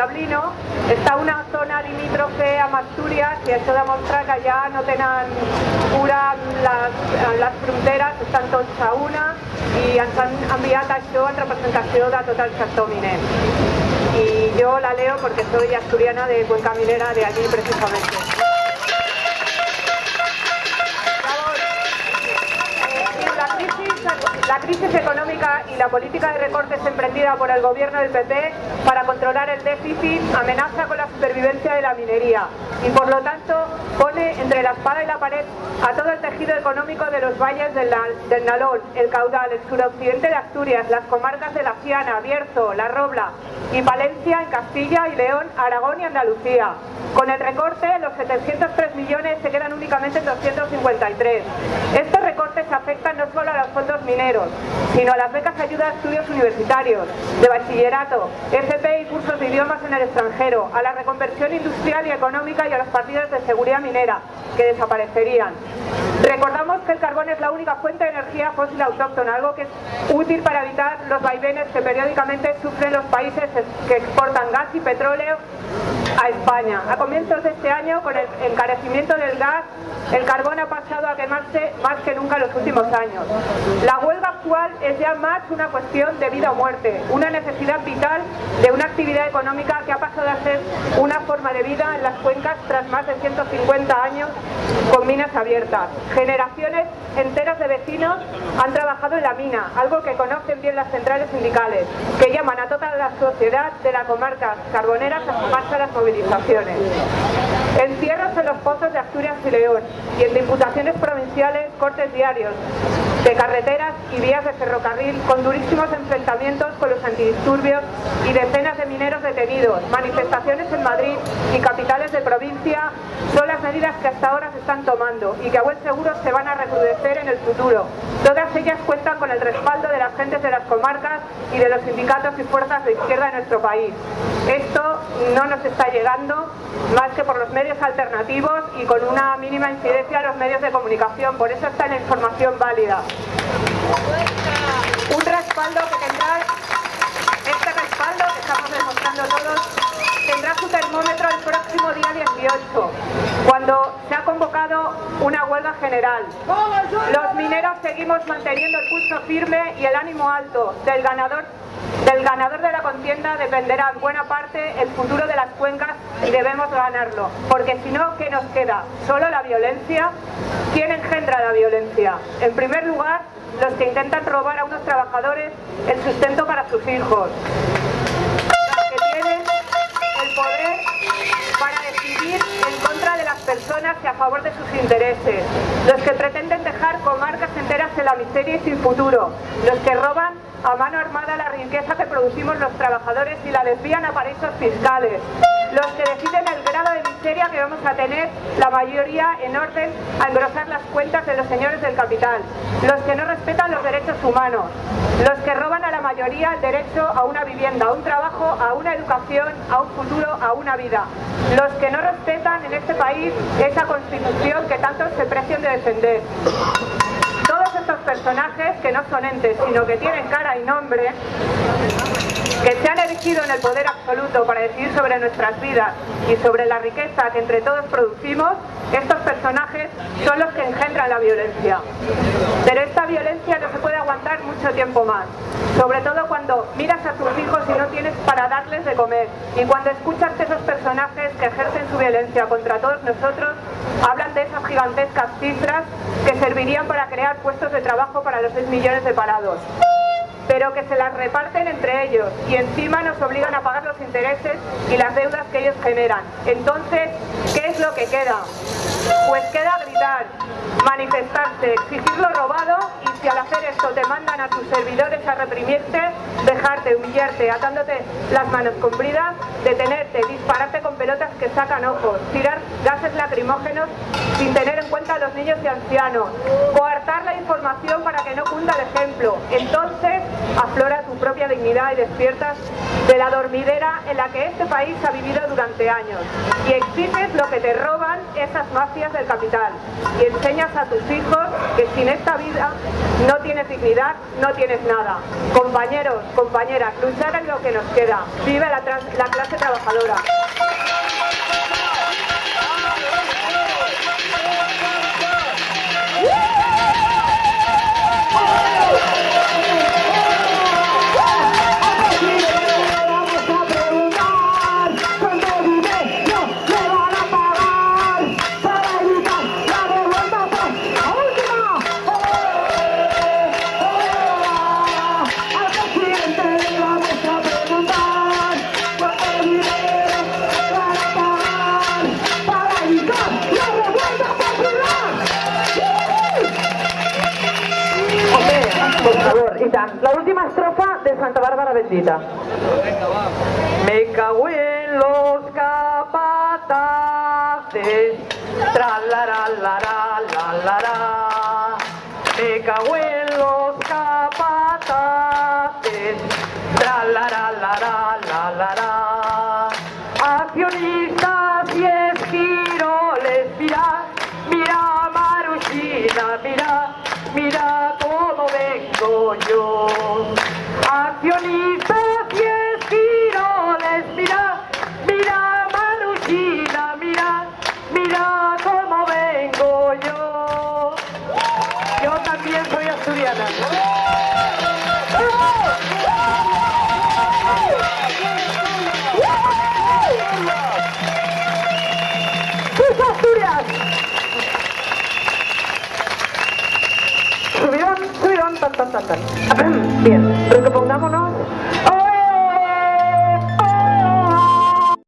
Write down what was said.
Villablino està una zona limítrofe amb Astúries i això demostra que ja no tenen cura les, les fronteres, estan tots a una i ens han en representació de tot el sector miner. Y yo la leo porque soy asturiana de Cuenca Minera, de allí precisamente. La crisis económica y la política de recortes emprendida por el gobierno del PP para controlar el déficit amenaza con la supervivencia de la minería y por lo tanto pone entre la espada y la pared a todo el tejido económico de los valles del, Nalón, el Caudal, el suroccidente de Asturias, las comarcas de La Ciana, Bierzo, La Robla y Palencia en Castilla y León, Aragón y Andalucía. Con el recorte, los 703 millones se quedan únicamente en 253. Estos recortes afectan no solo a los fondos mineros, sino a las becas ayuda a estudios universitarios, de bachillerato, FP y cursos de idiomas en el extranjero, a la reconversión industrial y económica y a las partidas de seguridad minera, que desaparecerían. Recordamos que el carbón es la única fuente de energía fósil autóctona, algo que es útil para evitar los vaivenes que periódicamente sufren los países que exportan gas y petróleo a España. A comienzos de este año, con el encarecimiento del gas, el carbón ha pasado a quemarse más que nunca en los últimos años. La huelga actual es ya más una cuestión de vida o muerte, una necesidad vital de una actividad económica que ha pasado a ser una forma de vida en las cuencas tras más de 150 años con minas abiertas. Generaciones enteras de vecinos han trabajado en la mina, algo que conocen bien las centrales sindicales, que llaman a toda la sociedad de la comarca carbonera a sumarse a las movilizaciones. Encierros en los pozos de Asturias y León y en diputaciones provinciales cortes diarios de carreteras y vías de ferrocarril con durísimos enfrentamientos con los antidisturbios y decenas detenidos, manifestaciones en Madrid y capitales de provincia son las medidas que hasta ahora se están tomando y que a buen seguro se van a recrudecer en el futuro. Todas ellas cuentan con el respaldo de las gentes de las comarcas y de los sindicatos y fuerzas de izquierda de nuestro país. Esto no nos está llegando más que por los medios alternativos y con una mínima incidencia a los medios de comunicación, por eso está la información válida. Un respaldo que tendrá, tendrá su termómetro el próximo día 18, cuando se ha convocado una huelga general. Los mineros seguimos manteniendo el pulso firme y el ánimo alto del ganador del ganador de la contienda dependerá en buena parte el futuro de las cuencas y debemos ganarlo, porque si no, ¿qué nos queda? ¿Solo la violencia? ¿Quién engendra la violencia? En primer lugar, los que intentan robar a unos trabajadores el sustento para sus hijos, personas y a favor de sus intereses, los que pretenden dejar comarcas enteras en la miseria y sin futuro, los que roban a mano armada la riqueza que producimos los trabajadores y la desvían a paraísos fiscales, los que deciden miseria que vamos a tener la mayoría en orden a engrosar las cuentas de los señores del capital, los que no respetan los derechos humanos, los que roban a la mayoría el derecho a una vivienda, a un trabajo, a una educación, a un futuro, a una vida, los que no respetan en este país esa constitución que tanto se precian de defender personajes que no son entes, sino que tienen cara y nombre, que se han erigido en el poder absoluto para decidir sobre nuestras vidas y sobre la riqueza que entre todos producimos, estos personajes son los que engendran la violencia. Pero esta violencia aguantar mucho tiempo más, sobre todo cuando miras a tus hijos y no tienes para darles de comer, y cuando escuchas a esos personajes que ejercen su violencia contra todos nosotros, hablan de esas gigantescas cifras que servirían para crear puestos de trabajo para los 6 millones de parados pero que se las reparten entre ellos y encima nos obligan a pagar los intereses y las deudas que ellos generan. Entonces, ¿qué es lo que queda? Pues queda gritar, manifestarse, exigir lo robado y si al hacer esto te mandan a tus servidores a reprimirte, dejarte, humillarte, atándote las manos con bridas, detenerte, dispararte con pelotas que sacan ojos, tirar gases lacrimógenos sin tener en cuenta a los niños y ancianos, coartar la información para que no cunda el ejemplo. Entonces aflora tu propia dignidad y despiertas de la dormidera en la que este país ha vivido durante años y exiges lo que te roban esas más fías del capital y enseñas a tus hijos que sin esta vida no tienes dignidad, no tienes nada. Compañeros, compañeras, luchar es lo que nos queda. Vive la, la clase trabajadora. La última estrofa de Santa Bárbara Bendita. Me cago en los capataces, tra también soy asturiana. ¡Sus Asturias! Tan, tan, tan, tan. Bien, repongámonos.